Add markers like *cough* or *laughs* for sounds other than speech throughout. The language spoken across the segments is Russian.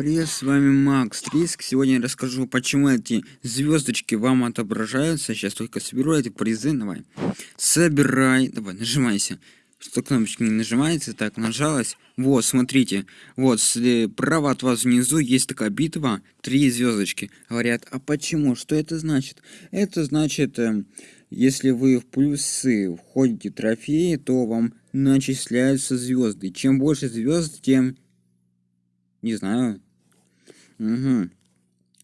Привет, с вами Макс Триск. Сегодня я расскажу, почему эти звездочки вам отображаются. Сейчас только соберу эти призы. Давай. Собирай. Давай, нажимайся. Что кнопочка не нажимается, так, нажалась. Вот, смотрите. Вот, справа от вас внизу есть такая битва. Три звездочки. Говорят, а почему? Что это значит? Это значит, э, если вы в плюсы входите трофеи, то вам начисляются звезды. Чем больше звезд, тем не знаю. Угу.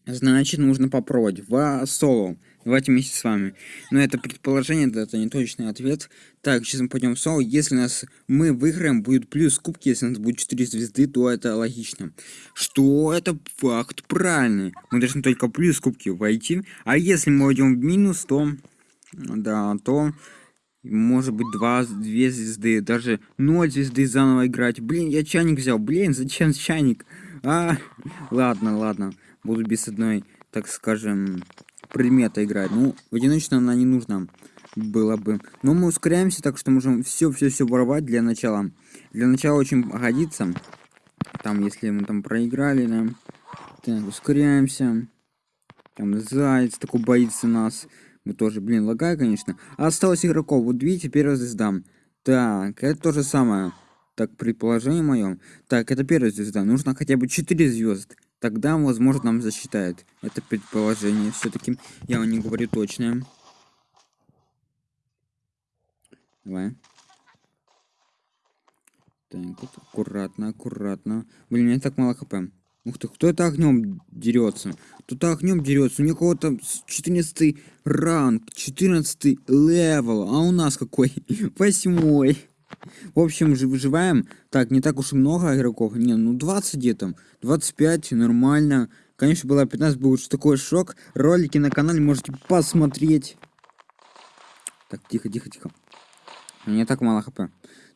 Значит, нужно попробовать. В соло. Давайте вместе с вами. Но это предположение, это не точный ответ. Так, сейчас мы пойдем в соло. Если нас мы выиграем, будет плюс кубки. Если у нас будет 4 звезды, то это логично. Что это факт правильный. Мы должны только плюс кубки войти. А если мы войдем в минус, то... Да, то может быть два, две звезды, даже ноль звезды заново играть. Блин, я чайник взял. Блин, зачем чайник? А, ладно, ладно. Буду без одной, так скажем, предмета играть. Ну, одиночно она не нужна было бы. Но мы ускоряемся, так что можем все-все-все воровать для начала. Для начала очень годится. Там, если мы там проиграли, да. Так, ускоряемся. Там заяц такой боится нас. Мы тоже, блин, лагай, конечно. А осталось игроков. Вот видите, первая звезда. Так, это то же самое. Так, предположение мое. Так, это первая звезда. Нужно хотя бы 4 звезд. Тогда, возможно, нам засчитает. Это предположение. Все-таки я вам не говорю точное. Давай. Так, вот аккуратно, аккуратно. Блин, у меня так мало хп. Ух ты, кто это огнем дерется? Кто-то огнем дерется. У него кого-то 14 ранг, 14 level. А у нас какой? *laughs* Восьмой. В общем, выживаем. Так, не так уж и много игроков. Не, ну 20 где-то. 25, нормально. Конечно, было 15, был такой шок. Ролики на канале можете посмотреть. Так, тихо, тихо, тихо. У так мало хп.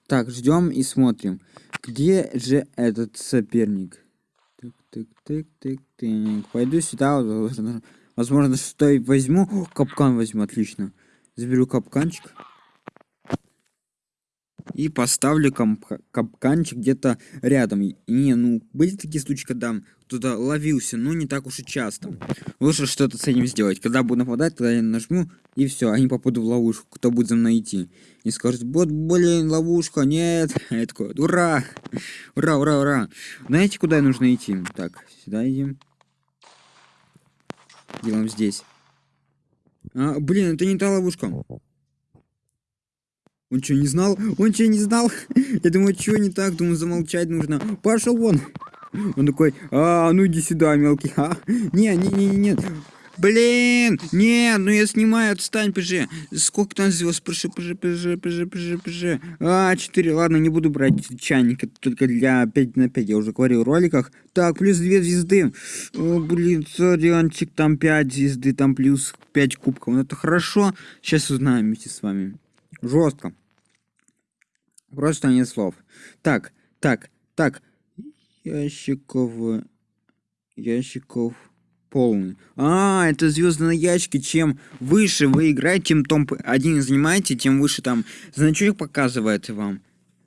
Так, ждем и смотрим. Где же этот соперник? Тык, тык, тык, тык, тык. Пойду сюда. Возможно, что и возьму. О, капкан возьму, отлично. Заберу капканчик. И поставлю капканчик где-то рядом. Не, ну, были такие случаи, когда кто-то ловился, но не так уж и часто. Лучше что-то с этим сделать. Когда буду нападать, тогда я нажму, и все, они попадут в ловушку. Кто будет за мной идти? И скажет, вот, блин, ловушка, нет. *laughs* Я такой, ура! Ура, ура, ура! Знаете, куда нужно идти? Так, сюда идем. Делаем здесь. А, блин, это не та ловушка. Он что, не знал? Он что, не знал? *laughs* Я думаю, что не так? Думаю, замолчать нужно. Пошел вон. Он такой, а, ну иди сюда, мелкий. А? *laughs* Не, не, не, не, Блин, нет, ну я снимаю, отстань, пж. Сколько там звезд? Пж, пж, пж, пж, пж, пж. А, 4, ладно, не буду брать чайник, это только для 5 на 5, я уже говорил в роликах. Так, плюс 2 звезды. О, блин, сорянчик, там 5 звезды, там плюс 5 кубков. Ну это хорошо. Сейчас узнаем вместе с вами. Жестко. Просто нет слов. Так, так, так. Ящиков... Ящиков полный. А, это звезды на ящике. Чем выше вы играете, тем топ один занимаете, тем выше там значок показывает вам.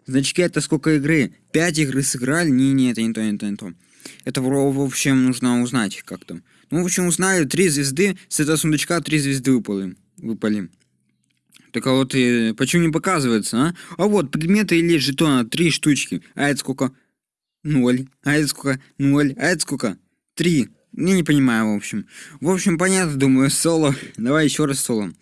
Значки это сколько игры? Пять игры сыграли? Не, не, это не то, не то, не то. Это, в общем, нужно узнать как то Ну, в общем, узнали, три звезды, с этого сундучка три звезды выпали. выпали. Так а вот и почему не показывается, а? А вот предметы или жетона три штучки. А это сколько? Ноль. А это сколько? Ноль. А это сколько? Три. Я не понимаю, в общем. В общем, понятно, думаю, *laughs* соло. Давай еще раз соло.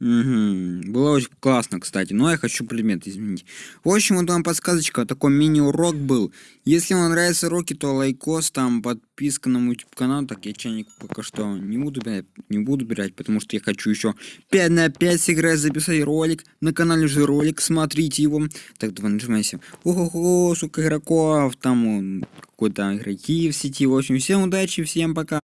Угу. Было очень классно, кстати. Но я хочу предмет изменить. В общем, вот вам подсказочка. Такой мини-урок был. Если вам нравятся уроки, то лайкос, там подписка на мой YouTube канал. Так, я чайник пока что не буду брать, не буду брать, потому что я хочу еще 5 на 5 сыграть, записать ролик. На канале уже ролик, смотрите его. Так, давай нажимайся. Ого-го, сколько игроков. Там какой-то игроки в сети. В общем, всем удачи, всем пока.